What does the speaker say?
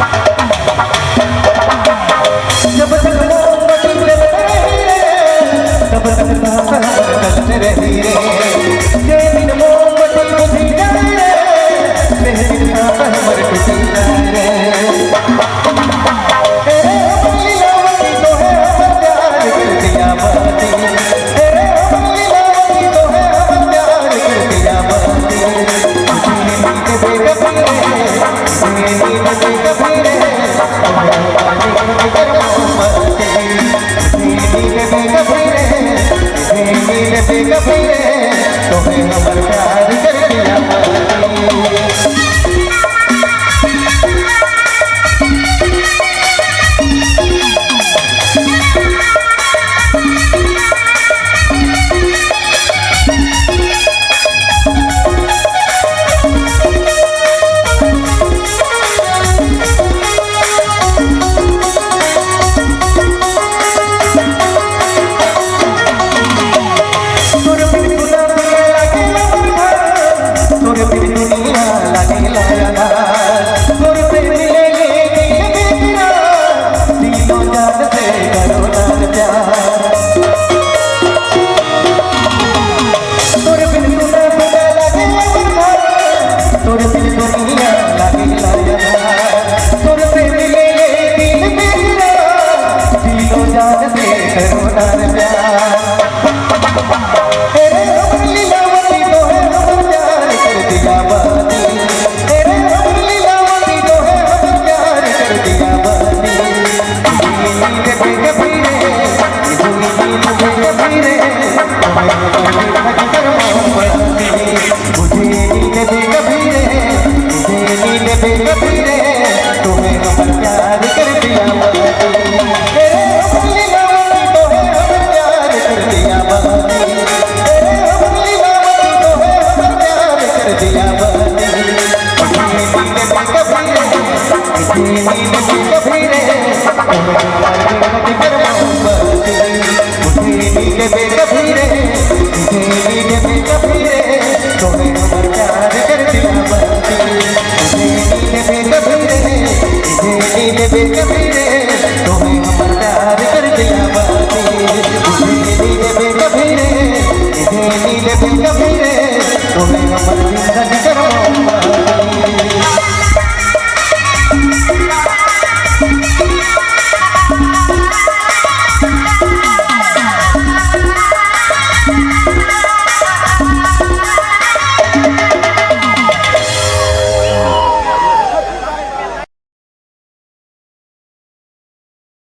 Bye. अपने तुम्हें हम प्यार कर दिया तेरे अपने तुम्हें हम प्यार कर दिया तेरे अपने तुम्हें हम प्यार कर दिया कभी रे कभी रे बेटे मेरे तुम्हें हम प्यार कर दिया बाती नीले बेटे मेरे नीले बेटे मेरे तुम्हें हम ज़िंदगी